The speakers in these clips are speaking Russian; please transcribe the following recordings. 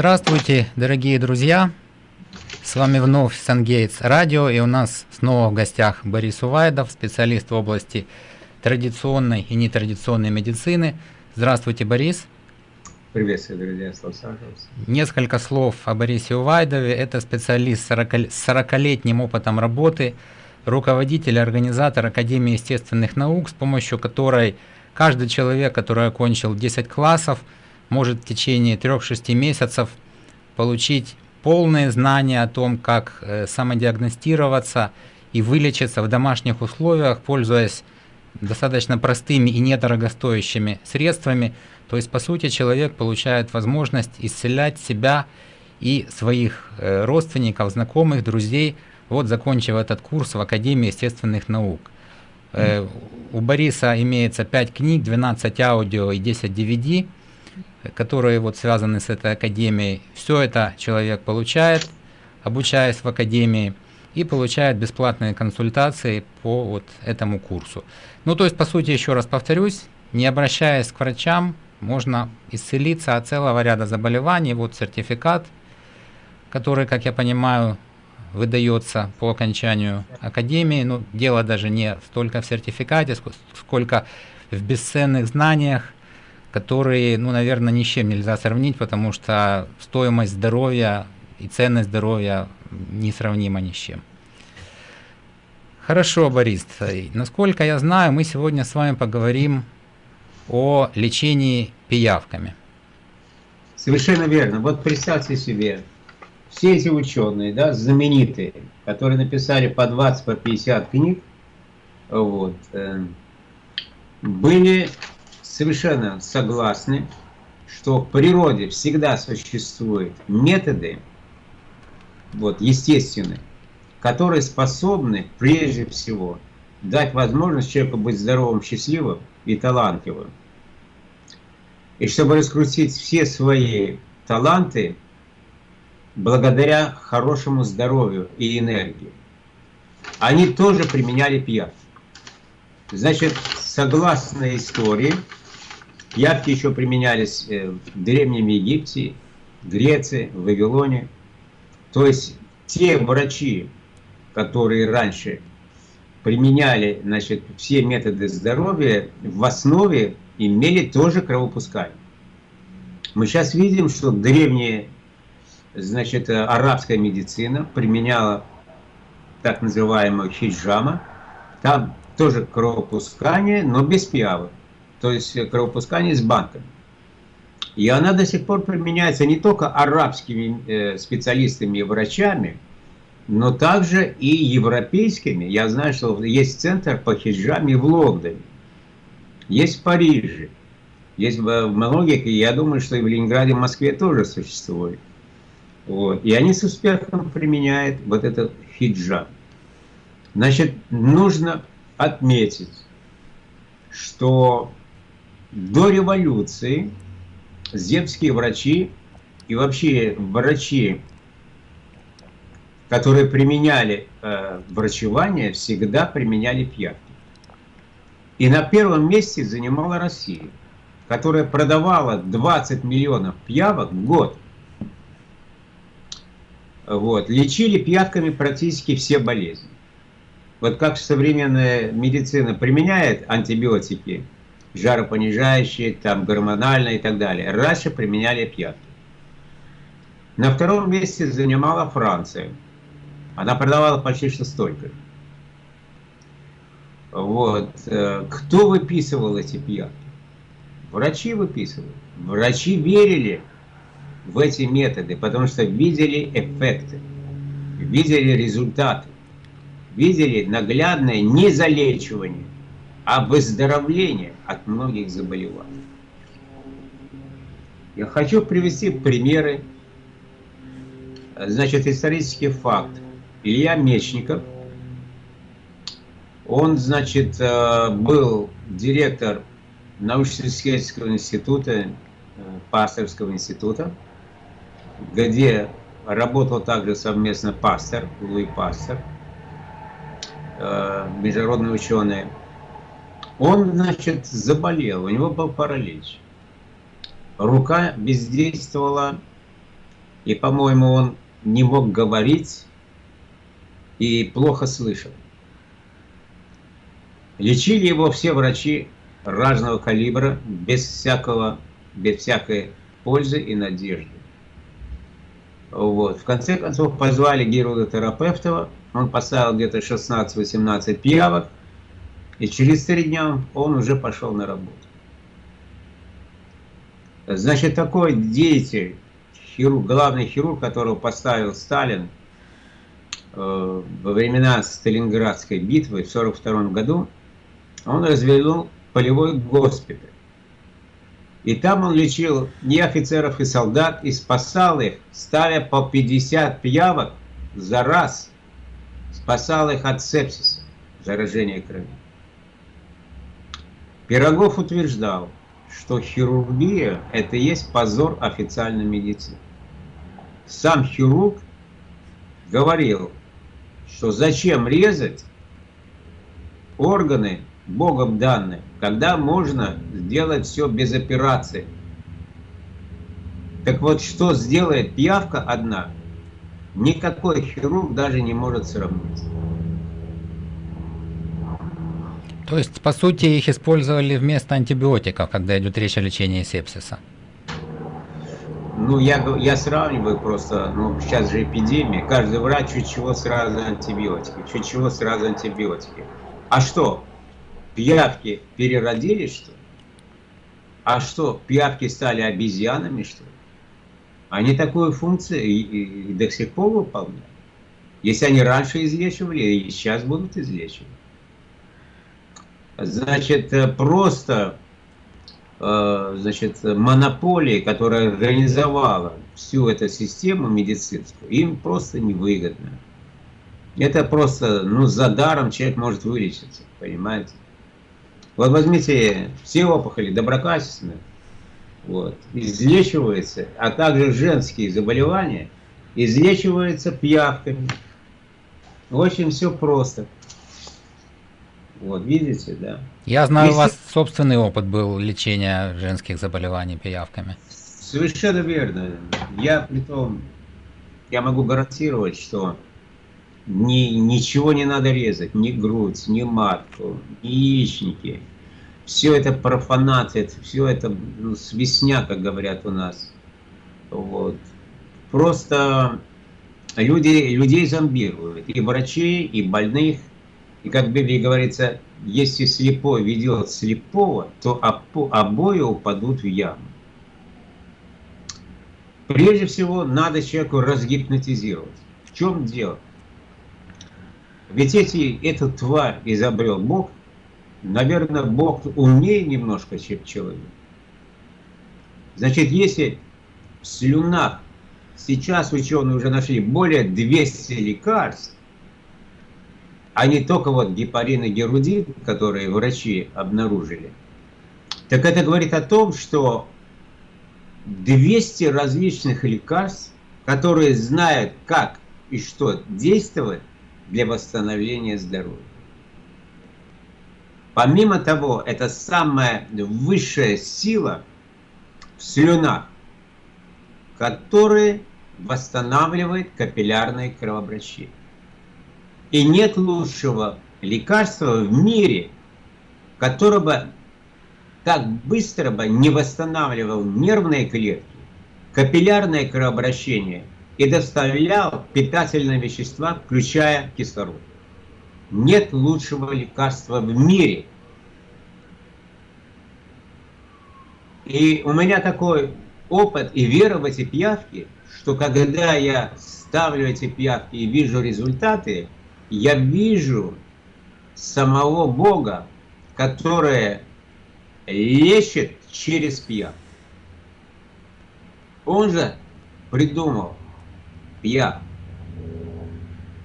Здравствуйте, дорогие друзья! С вами вновь Сангейтс Радио, и у нас снова в гостях Борис Увайдов, специалист в области традиционной и нетрадиционной медицины. Здравствуйте, Борис! Приветствую, друзья, с лос Несколько слов о Борисе Увайдове. Это специалист с 40-летним опытом работы, руководитель, организатор Академии естественных наук, с помощью которой каждый человек, который окончил 10 классов, может в течение 3-6 месяцев получить полные знания о том, как э, самодиагностироваться и вылечиться в домашних условиях, пользуясь достаточно простыми и недорогостоящими средствами. То есть, по сути, человек получает возможность исцелять себя и своих э, родственников, знакомых, друзей, вот закончив этот курс в Академии естественных наук. Э, у Бориса имеется 5 книг, 12 аудио и 10 DVD которые вот связаны с этой академией. Все это человек получает, обучаясь в академии, и получает бесплатные консультации по вот этому курсу. Ну, то есть, по сути, еще раз повторюсь, не обращаясь к врачам, можно исцелиться от целого ряда заболеваний. Вот сертификат, который, как я понимаю, выдается по окончанию академии. Ну, дело даже не столько в сертификате, сколько в бесценных знаниях, которые, ну, наверное, ни с чем нельзя сравнить, потому что стоимость здоровья и ценность здоровья несравнима ни с чем. Хорошо, Борис. Насколько я знаю, мы сегодня с вами поговорим о лечении пиявками. Совершенно верно. Вот представьте себе, все эти ученые, да, знаменитые, которые написали по 20, по 50 книг, вот, э, были совершенно согласны, что в природе всегда существуют методы, вот, естественные, которые способны прежде всего дать возможность человеку быть здоровым, счастливым и талантливым. И чтобы раскрутить все свои таланты, благодаря хорошему здоровью и энергии, они тоже применяли пьянство. Значит, согласно истории, Пьявки еще применялись э, в Древнем Египте, Греции, Вавилоне. То есть те врачи, которые раньше применяли значит, все методы здоровья, в основе имели тоже кровопускание. Мы сейчас видим, что древняя значит, арабская медицина применяла так называемую хиджама. Там тоже кровопускание, но без пиявок то есть кровопускание с банками. И она до сих пор применяется не только арабскими э, специалистами и врачами, но также и европейскими. Я знаю, что есть центр по хиджаме в Лондоне, есть в Париже, есть в многих, и я думаю, что и в Ленинграде, в Москве тоже существует. Вот. И они с успехом применяют вот этот хиджаб. Значит, нужно отметить, что до революции земские врачи и вообще врачи, которые применяли э, врачевание, всегда применяли пьявки. И на первом месте занимала Россия, которая продавала 20 миллионов пьявок в год. Вот. Лечили пьявками практически все болезни. Вот как современная медицина применяет антибиотики, жаропонижающие, там, гормональные и так далее. Раньше применяли пьятки. На втором месте занимала Франция. Она продавала почти что столько. Вот. Э, кто выписывал эти пьятки? Врачи выписывали. Врачи верили в эти методы, потому что видели эффекты, видели результаты, видели наглядное незалечивание а выздоровление от многих заболеваний. Я хочу привести примеры. Значит, исторический факт. Илья Мечников, он, значит, э, был директор научно-исследовательского института, э, пасторского института, где работал также совместно пастор, Луи Пастор, э, международный ученый. Он, значит, заболел, у него был паралич. Рука бездействовала И, по-моему, он не мог говорить и плохо слышал. Лечили его все врачи разного калибра, без всякого, без всякой пользы и надежды. Вот. В конце концов позвали гирурга-терапевтова, он поставил где-то 16-18 пиявок, и через три дня он уже пошел на работу. Значит, такой деятель, хирург, главный хирург, которого поставил Сталин э, во времена Сталинградской битвы в 1942 году, он развернул полевой госпиталь. И там он лечил не офицеров и солдат, и спасал их, ставя по 50 пиявок за раз. Спасал их от сепсиса, заражения крови. Пирогов утверждал, что хирургия – это есть позор официальной медицины. Сам хирург говорил, что зачем резать органы Богом данные, когда можно сделать все без операции. Так вот, что сделает пиявка одна, никакой хирург даже не может сравнить. То есть, по сути, их использовали вместо антибиотиков, когда идет речь о лечении сепсиса? Ну, я, я сравниваю просто, ну, сейчас же эпидемия, каждый врач чуть чего сразу антибиотики, чуть чего сразу антибиотики. А что, пиявки переродились, что? А что, пиявки стали обезьянами, что? Они такую функцию и, и, и до сих пор выполняют. Если они раньше излечивали, и сейчас будут излечивать. Значит, э, просто э, значит, монополия, которая организовала всю эту систему медицинскую, им просто невыгодно. Это просто, ну, за даром человек может вылечиться, понимаете? Вот возьмите все опухоли доброкачественные, вот, излечиваются, а также женские заболевания излечиваются пиявками. Очень все просто. Вот, видите, да. Я знаю, Если... у вас собственный опыт был лечения женских заболеваний пиявками. Совершенно верно. Я при том, я могу гарантировать, что ни, ничего не надо резать, ни грудь, ни матку, ни яичники. Все это профанация, все это ну, свистня, как говорят у нас. Вот. Просто люди, людей зомбируют, и врачей, и больных, и как в Библии говорится, если слепой ведет слепого, то обои упадут в яму. Прежде всего, надо человеку разгипнотизировать. В чем дело? Ведь эти, эту тварь изобрел Бог, наверное, Бог умнее немножко, чем человек. Значит, если в слюнах сейчас ученые уже нашли более 200 лекарств, а не только вот гепарин и герудин, которые врачи обнаружили. Так это говорит о том, что 200 различных лекарств, которые знают, как и что действовать для восстановления здоровья. Помимо того, это самая высшая сила в слюнах, которая восстанавливает капиллярное кровообращение. И нет лучшего лекарства в мире, которое бы так быстро бы не восстанавливал нервные клетки, капиллярное кровообращение и доставлял питательные вещества, включая кислород. Нет лучшего лекарства в мире. И у меня такой опыт и вера в эти пиявки, что когда я ставлю эти пиявки и вижу результаты, я вижу самого Бога, который лечит через пьян. Он же придумал пьян.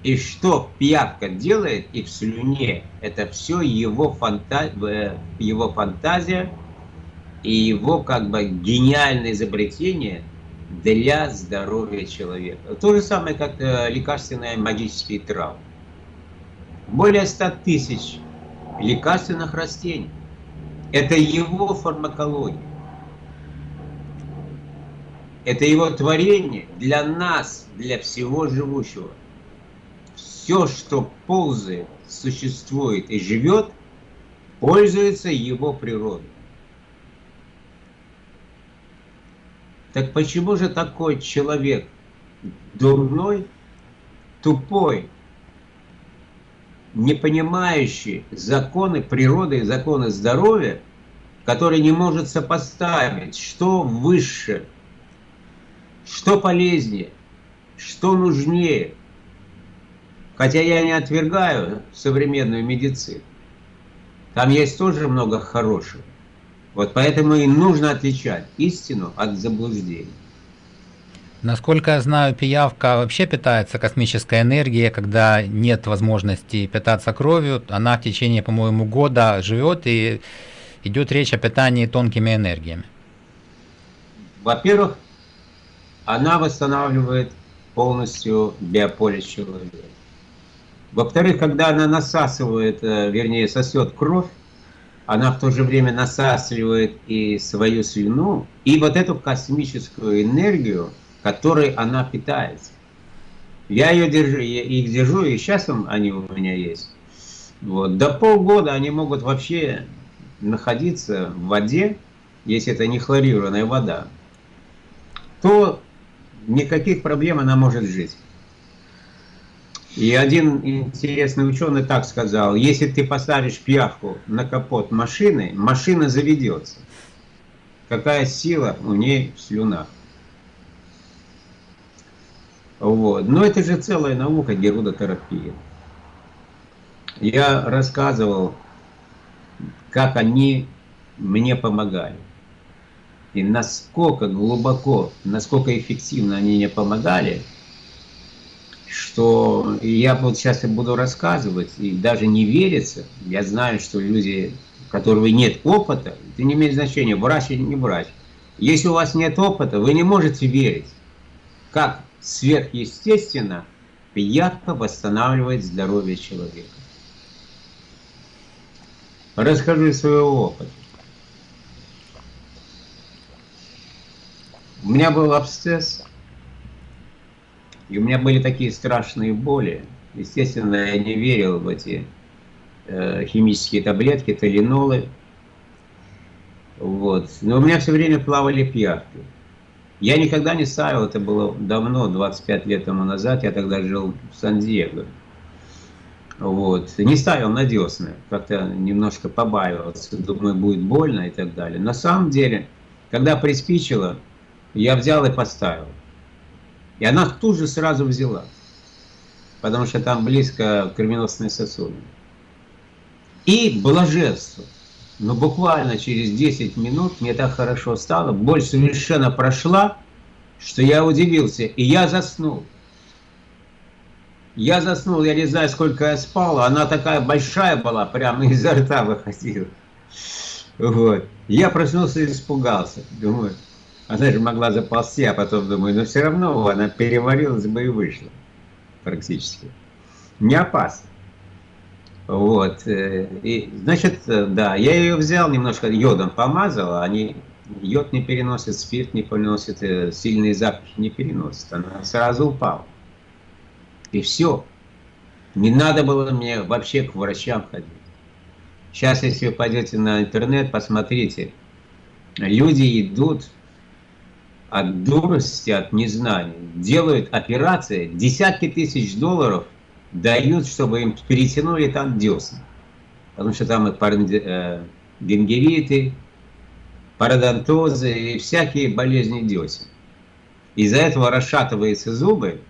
И что пьявка делает и в слюне, это все его, фанта... Э, его фантазия и его как бы гениальное изобретение для здоровья человека. То же самое, как э, лекарственные магические травмы более 100 тысяч лекарственных растений. Это его фармакология. Это его творение для нас, для всего живущего. Все, что ползает, существует и живет, пользуется его природой. Так почему же такой человек дурной, тупой, не понимающий законы природы и законы здоровья, который не может сопоставить, что выше, что полезнее, что нужнее. Хотя я не отвергаю современную медицину. Там есть тоже много хорошего. Вот поэтому и нужно отличать истину от заблуждений. Насколько я знаю, пиявка вообще питается космической энергией, когда нет возможности питаться кровью. Она в течение, по-моему, года живет и идет речь о питании тонкими энергиями. Во-первых, она восстанавливает полностью биополе человека. Во-вторых, когда она насасывает, э, вернее, сосет кровь, она в то же время насасливает и свою слюну, и вот эту космическую энергию, которой она питается. Я ее держу, я их держу, и сейчас они у меня есть. Вот. До полгода они могут вообще находиться в воде, если это не хлорированная вода, то никаких проблем она может жить. И один интересный ученый так сказал, если ты поставишь пиявку на капот машины, машина заведется. Какая сила у ней в слюнах. Вот. Но это же целая наука герудотерапия. Я рассказывал, как они мне помогали. И насколько глубоко, насколько эффективно они мне помогали – что я вот сейчас и буду рассказывать, и даже не верится, я знаю, что люди, у которых нет опыта, это не имеет значения, врач или не врач. Если у вас нет опыта, вы не можете верить, как сверхъестественно пиявка восстанавливает здоровье человека. Расскажу из своего опыта. У меня был абсцесс и у меня были такие страшные боли. Естественно, я не верил в эти э, химические таблетки, талинолы. Вот. Но у меня все время плавали пиявки. Я никогда не ставил, это было давно, 25 лет тому назад, я тогда жил в Сан-Диего. Вот. Не ставил на десны, как-то немножко побаивался, думаю, будет больно и так далее. На самом деле, когда приспичило, я взял и поставил. И она тут же сразу взяла, потому что там близко кровеносные сосуды. И блаженство. Но буквально через 10 минут мне так хорошо стало, боль совершенно прошла, что я удивился, и я заснул. Я заснул, я не знаю, сколько я спал, она такая большая была, прямо изо рта выходила. Вот. Я проснулся и испугался. Думаю, она же могла заползти, а потом думаю, но все равно она переварилась бы и вышла. Практически. Не опасно. Вот. Э, и, значит, э, да, я ее взял, немножко йодом помазал, они йод не переносит, спирт не переносит, э, сильные запахи не переносит. Она сразу упала. И все. Не надо было мне вообще к врачам ходить. Сейчас, если вы пойдете на интернет, посмотрите. Люди идут от дурости, от незнания, делают операции, десятки тысяч долларов дают, чтобы им перетянули там десны. Потому что там и э, гингериты, пародонтозы и всякие болезни десен. Из-за этого расшатываются зубы,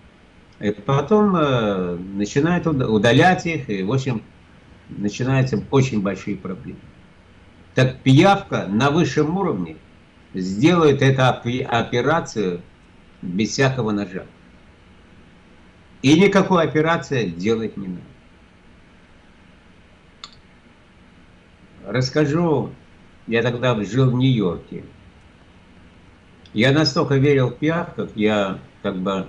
и потом э, начинают удалять их, и, в общем, начинаются очень большие проблемы. Так пиявка на высшем уровне – сделают эту операцию без всякого ножа. И никакой операции делать не надо. Расскажу, я тогда жил в Нью-Йорке. Я настолько верил в пиявках, я как бы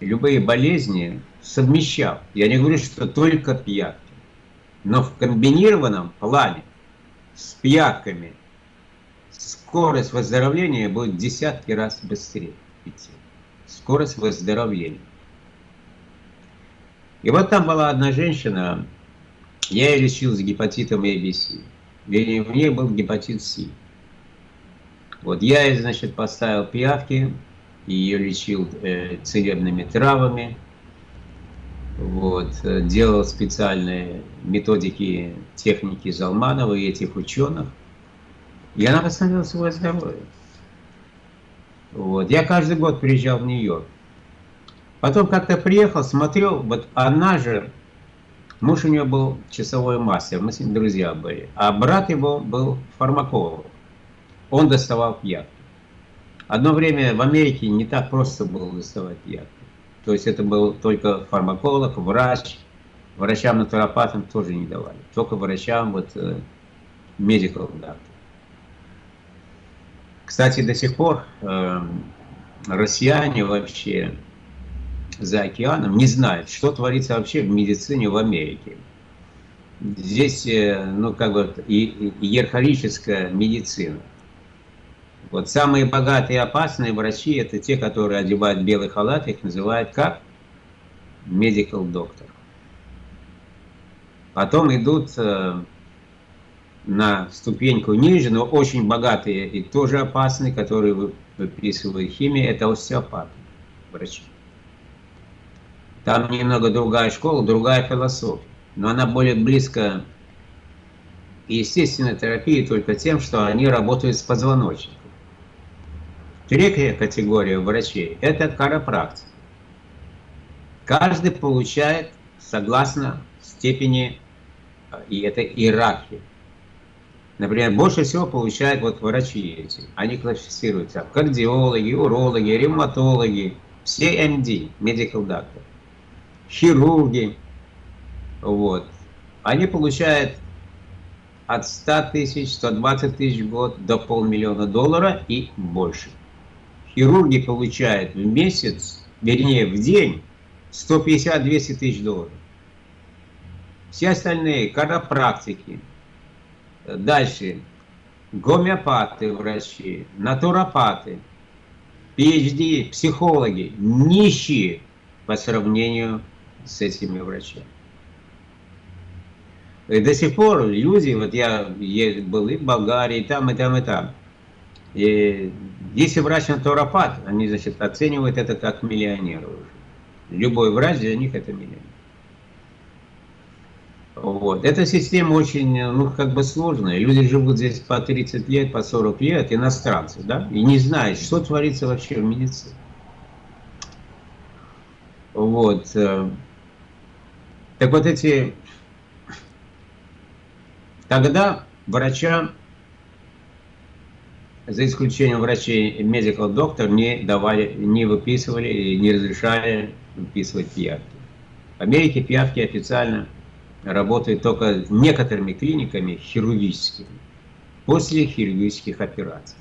любые болезни совмещал. Я не говорю, что только пиявки. Но в комбинированном плане с пиявками – скорость выздоровления будет десятки раз быстрее идти. Скорость выздоровления. И вот там была одна женщина, я ее лечил с гепатитом ABC. В ней был гепатит С. Вот я ей, значит, поставил пиявки, ее лечил э, целебными травами, вот, э, делал специальные методики, техники Залманова и этих ученых, и она восстановила свое здоровье. Вот. Я каждый год приезжал в Нью-Йорк. Потом как-то приехал, смотрел, вот она же, муж у нее был часовой мастер, мы с ним друзья были, а брат его был фармаколог. Он доставал пьянки. Одно время в Америке не так просто было доставать пьянки. То есть это был только фармаколог, врач, врачам-натуропатам тоже не давали. Только врачам, вот, э, medical doctor. Кстати, до сих пор э, россияне вообще за океаном не знают, что творится вообще в медицине в Америке. Здесь, э, ну, как бы, иерархическая медицина. Вот самые богатые и опасные врачи, это те, которые одевают белый халат, их называют как? Medical doctor. Потом идут э, на ступеньку ниже, но очень богатые и тоже опасные, которые выписывают химию, это остеопаты, врачи. Там немного другая школа, другая философия. Но она более близко естественной терапии только тем, что они работают с позвоночником. Третья категория врачей – это карапрактик. Каждый получает согласно степени, и это иерархия. Например, больше всего получают вот врачи эти. Они классифицируются кардиологи, урологи, ревматологи, все MD, medical doctor хирурги, вот, они получают от 100 тысяч, 120 тысяч в год до полмиллиона доллара и больше. Хирурги получают в месяц, вернее в день, 150-200 тысяч долларов. Все остальные карапрактики, дальше гомеопаты врачи, натуропаты, PhD, психологи, нищие по сравнению с этими врачами. И до сих пор люди, вот я был и в Болгарии, и там, и там, и там. И если врач натуропат, они, значит, оценивают это как миллионера уже. Любой врач для них это миллионер. Вот. Эта система очень, ну, как бы сложная. Люди живут здесь по 30 лет, по 40 лет, иностранцы, да, и не знают, что творится вообще в медицине. Вот. Так вот эти... Тогда врачам, за исключением врачей medical доктор, не давали, не выписывали и не разрешали выписывать пиявки. В Америке пиявки официально работают только некоторыми клиниками хирургическими, после хирургических операций.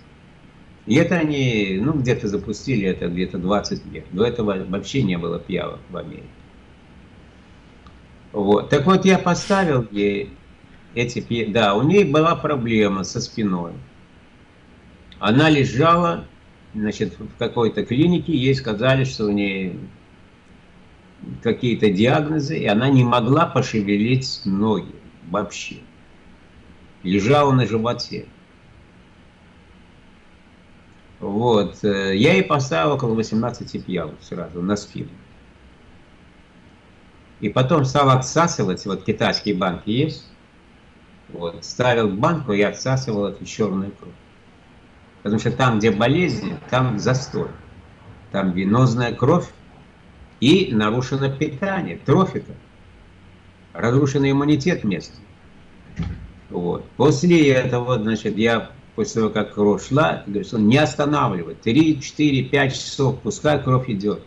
И это они, ну, где-то запустили это где-то 20 лет. До этого вообще не было пиявок в Америке. Вот. Так вот, я поставил ей эти... Да, у нее была проблема со спиной. Она лежала, значит, в какой-то клинике, ей сказали, что у нее какие-то диагнозы, и она не могла пошевелить ноги вообще. Лежала на животе. Вот. Э, я ей поставил около 18 пьявок сразу на спину. И потом стал отсасывать, вот китайские банки есть, вот, ставил банку и отсасывал эту черную кровь. Потому что там, где болезнь, там застой. Там венозная кровь и нарушено питание, трофика. Разрушенный иммунитет местный. Вот. После этого, значит, я после того, как кровь шла, говорю, не останавливать. 3, 4, 5 часов, пускай кровь идет.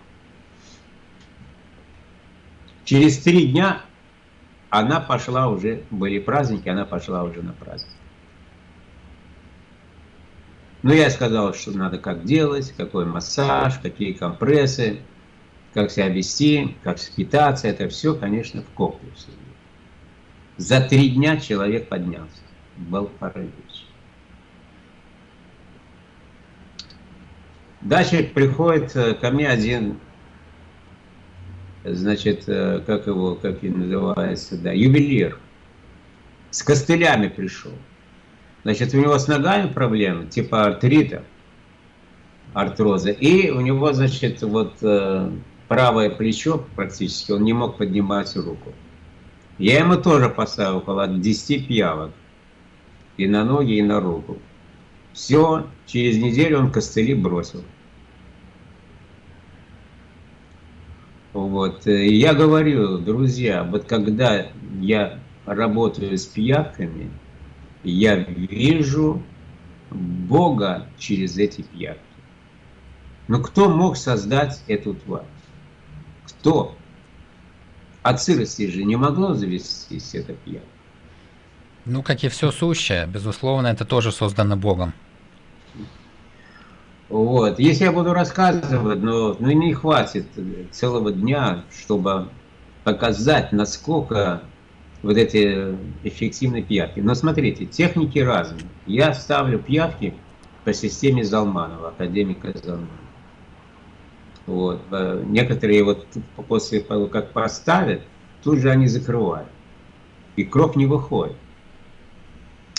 Через три дня она пошла уже, были праздники, она пошла уже на праздник. Но я сказал, что надо как делать, какой массаж, какие компрессы, как себя вести, как питаться. Это все, конечно, в комплексе. За три дня человек поднялся. Был паралич. Дальше приходит э, ко мне один, значит, э, как его, как он называется, да, ювелир. С костылями пришел. Значит, у него с ногами проблемы, типа артрита, артроза. И у него, значит, вот э, правое плечо практически, он не мог поднимать руку. Я ему тоже поставил около 10 пиявок. И на ноги, и на руку. Все, через неделю он костыли бросил. Вот. Я говорю, друзья, вот когда я работаю с пиявками, я вижу Бога через эти пиявки. Но кто мог создать эту тварь? Кто? От сырости же не могло завестись эта пьянка. Ну, как и все сущее, безусловно, это тоже создано Богом. Вот. Если я буду рассказывать, но ну, не хватит целого дня, чтобы показать, насколько вот эти эффективные пьявки. Но смотрите, техники разные. Я ставлю пьявки по системе Залманова, академика Залманова. Вот. Э, некоторые вот после того, как поставят, тут же они закрывают. И кровь не выходит.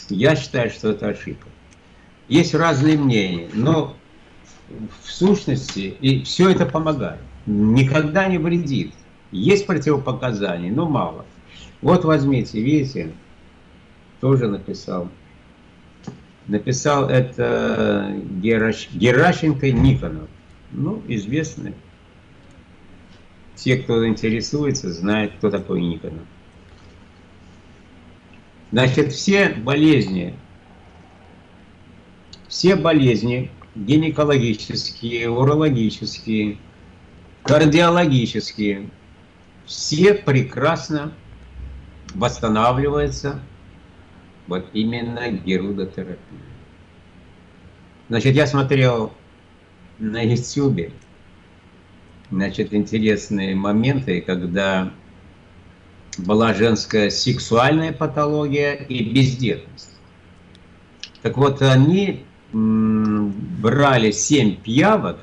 Я считаю, что это ошибка. Есть разные мнения, но в сущности и все это помогает. Никогда не вредит. Есть противопоказания, но мало. Вот возьмите, видите, тоже написал. Написал это Гераш... Геращенко Никонов ну, известны. Те, кто интересуется, знают, кто такой Никонов. Значит, все болезни, все болезни гинекологические, урологические, кардиологические, все прекрасно восстанавливаются вот именно герудотерапией. Значит, я смотрел на YouTube, значит, интересные моменты, когда была женская сексуальная патология и бездетность. Так вот, они брали 7 пиявок,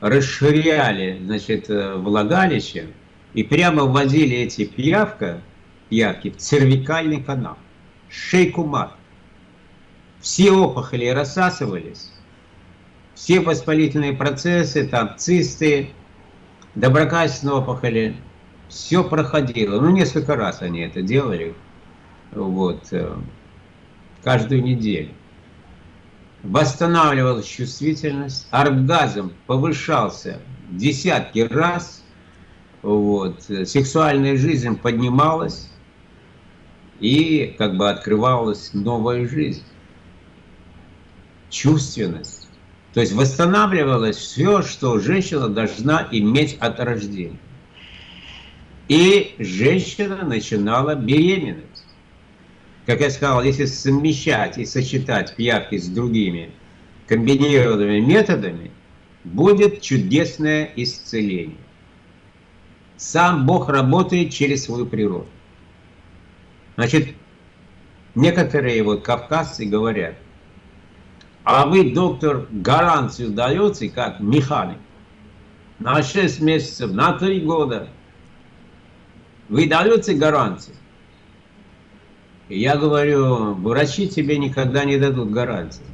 расширяли, значит, э, влагалище и прямо вводили эти пиявка, пиявки в цервикальный канал, шейку мат. Все опухоли рассасывались, все воспалительные процессы, там цисты, доброкачественные опухоли, все проходило. Ну, несколько раз они это делали, вот, э, каждую неделю. Восстанавливалась чувствительность, оргазм повышался десятки раз, вот, сексуальная жизнь поднималась, и как бы открывалась новая жизнь. Чувственность то есть восстанавливалось все, что женщина должна иметь от рождения. И женщина начинала беременность. Как я сказал, если совмещать и сочетать пиявки с другими комбинированными методами, будет чудесное исцеление. Сам Бог работает через свою природу. Значит, некоторые вот кавказцы говорят – а вы, доктор, гарантию даете, как механик, на 6 месяцев, на 3 года. Вы даете гарантию? Я говорю, врачи тебе никогда не дадут гарантии.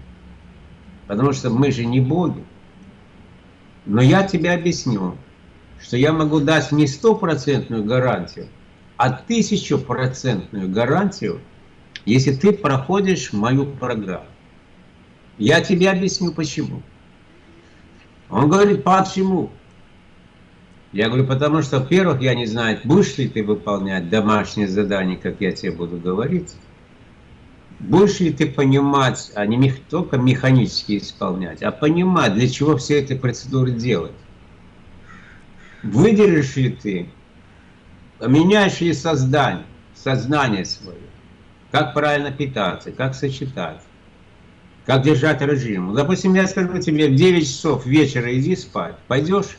Потому что мы же не боги. Но я тебе объясню, что я могу дать не стопроцентную гарантию, а тысячу-процентную гарантию, если ты проходишь мою программу. Я тебе объясню, почему. Он говорит, почему? Я говорю, потому что, во-первых, я не знаю, будешь ли ты выполнять домашнее задание, как я тебе буду говорить. Будешь ли ты понимать, а не только механически исполнять, а понимать, для чего все эти процедуры делать. Выдержишь ли ты, меняешь ли создание, сознание свое, как правильно питаться, как сочетать как держать режим. Допустим, я скажу тебе, в 9 часов вечера иди спать, пойдешь,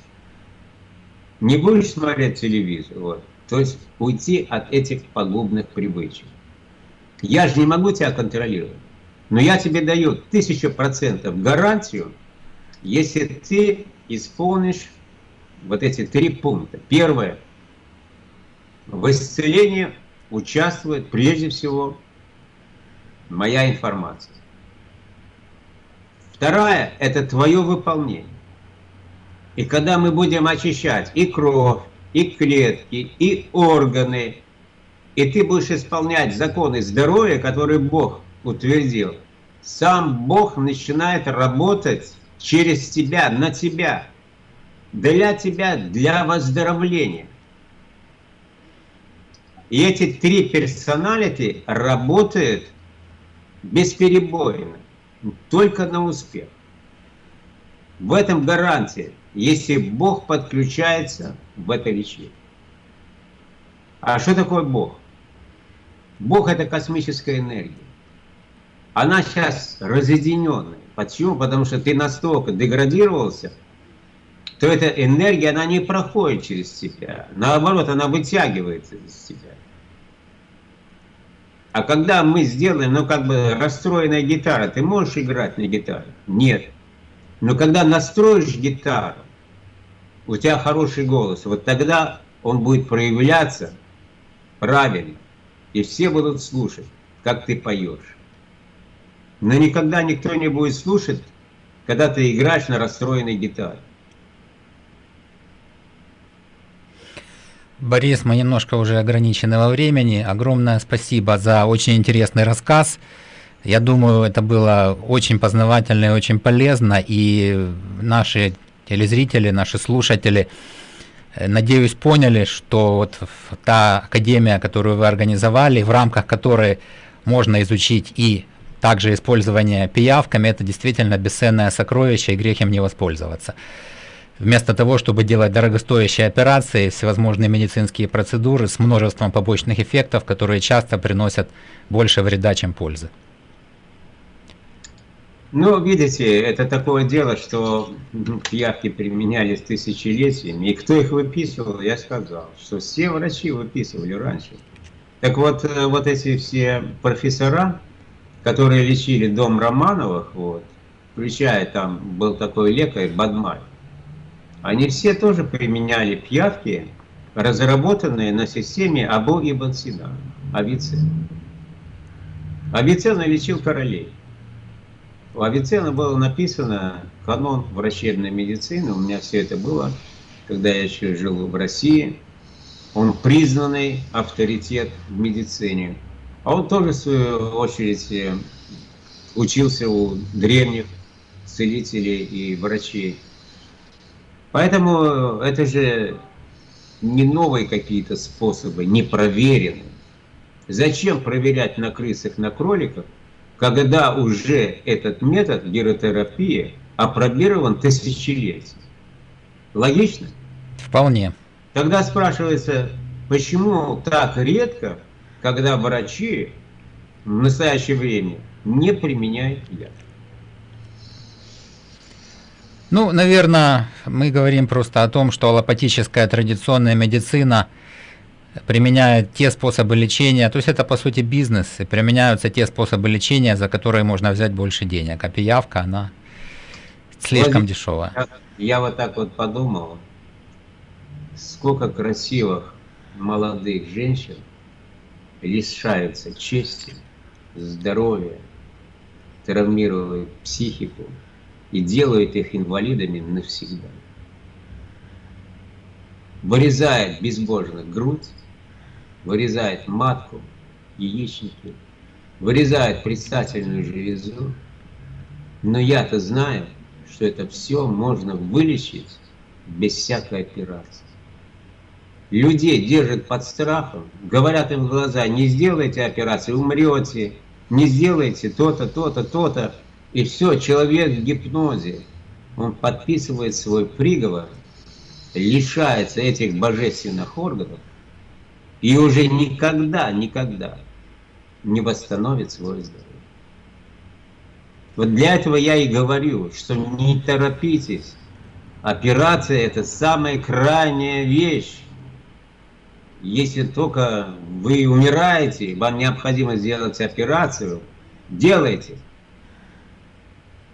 не будешь смотреть телевизор, вот. то есть уйти от этих пагубных привычек. Я же не могу тебя контролировать, но я тебе даю тысячу процентов гарантию, если ты исполнишь вот эти три пункта. Первое. В исцелении участвует прежде всего моя информация. Вторая – это твое выполнение. И когда мы будем очищать и кровь, и клетки, и органы, и ты будешь исполнять законы здоровья, которые Бог утвердил, сам Бог начинает работать через тебя, на тебя, для тебя, для выздоровления. И эти три персоналити работают бесперебойно, только на успех. В этом гарантия, если Бог подключается в это лечение. А что такое Бог? Бог это космическая энергия. Она сейчас разъединенная. Почему? Потому что ты настолько деградировался, то эта энергия, она не проходит через тебя. Наоборот, она вытягивается из тебя. А когда мы сделаем, ну как бы расстроенная гитара, ты можешь играть на гитаре? Нет. Но когда настроишь гитару, у тебя хороший голос, вот тогда он будет проявляться правильно. И все будут слушать, как ты поешь. Но никогда никто не будет слушать, когда ты играешь на расстроенной гитаре. Борис, мы немножко уже ограничены во времени. Огромное спасибо за очень интересный рассказ. Я думаю, это было очень познавательно и очень полезно. И наши телезрители, наши слушатели, э, надеюсь, поняли, что вот та академия, которую вы организовали, в рамках которой можно изучить и также использование пиявками, это действительно бесценное сокровище, и грех им не воспользоваться вместо того, чтобы делать дорогостоящие операции, всевозможные медицинские процедуры с множеством побочных эффектов, которые часто приносят больше вреда, чем пользы. Ну, видите, это такое дело, что пиявки применялись тысячелетиями, и кто их выписывал, я сказал, что все врачи выписывали раньше. Так вот, э, вот эти все профессора, которые лечили дом Романовых, вот, включая там был такой лекарь Бадмаль, они все тоже применяли пьявки, разработанные на системе Абу Ибн Сина, Авиценна. Авиценна лечил королей. У Авиценна было написано канон врачебной медицины, у меня все это было, когда я еще жил в России. Он признанный авторитет в медицине. А он тоже, в свою очередь, учился у древних целителей и врачей. Поэтому это же не новые какие-то способы, не проверенные. Зачем проверять на крысах, на кроликах, когда уже этот метод геротерапии опробирован тысячелетия? Логично? Вполне. Тогда спрашивается, почему так редко, когда врачи в настоящее время не применяют яд? Ну, наверное, мы говорим просто о том, что аллопатическая традиционная медицина применяет те способы лечения, то есть это по сути бизнес, и применяются те способы лечения, за которые можно взять больше денег, а пиявка, она слишком вот, дешевая. Я, я вот так вот подумал, сколько красивых молодых женщин лишаются чести, здоровья, травмируют психику, и делает их инвалидами навсегда. Вырезает безбожно грудь, вырезает матку, яичники, вырезает предстательную железу, но я-то знаю, что это все можно вылечить без всякой операции. Людей держат под страхом, говорят им в глаза, не сделайте операции, умрете, не сделайте то-то, то-то, то-то. И все, человек в гипнозе, он подписывает свой приговор, лишается этих божественных органов и уже никогда, никогда не восстановит свое здоровье. Вот для этого я и говорю, что не торопитесь. Операция это самая крайняя вещь. Если только вы умираете, вам необходимо сделать операцию, делайте.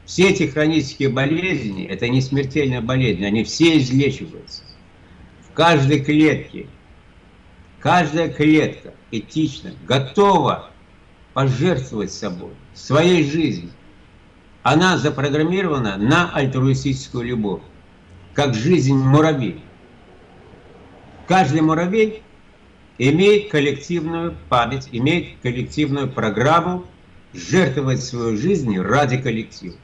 Все эти хронические болезни, это не смертельные болезни, они все излечиваются. В каждой клетке, каждая клетка этично, готова пожертвовать собой, своей жизнью. Она запрограммирована на альтруистическую любовь, как жизнь муравей. Каждый муравей имеет коллективную память, имеет коллективную программу жертвовать свою жизнь ради коллектива.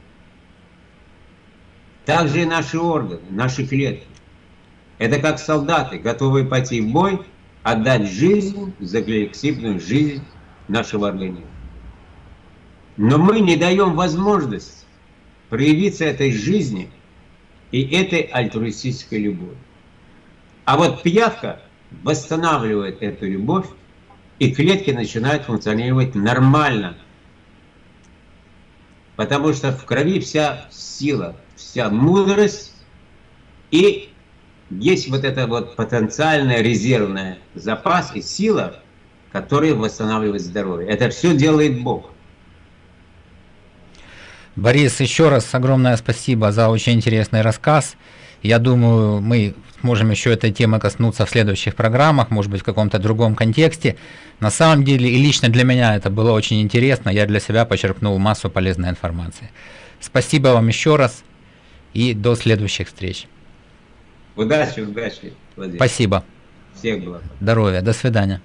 Также и наши органы, наши клетки. Это как солдаты, готовые пойти в бой, отдать жизнь за коллективную жизнь нашего организма. Но мы не даем возможность проявиться этой жизни и этой альтруистической любовью. А вот пиявка восстанавливает эту любовь, и клетки начинают функционировать нормально. Потому что в крови вся сила, вся мудрость, и есть вот это вот потенциальная резервная запас и сила, которые восстанавливают здоровье. Это все делает Бог. Борис, еще раз огромное спасибо за очень интересный рассказ. Я думаю, мы можем еще этой темы коснуться в следующих программах, может быть, в каком-то другом контексте. На самом деле, и лично для меня это было очень интересно, я для себя почерпнул массу полезной информации. Спасибо вам еще раз и до следующих встреч. Удачи, удачи. Владимир. Спасибо. Всех благ. Здоровья. До свидания.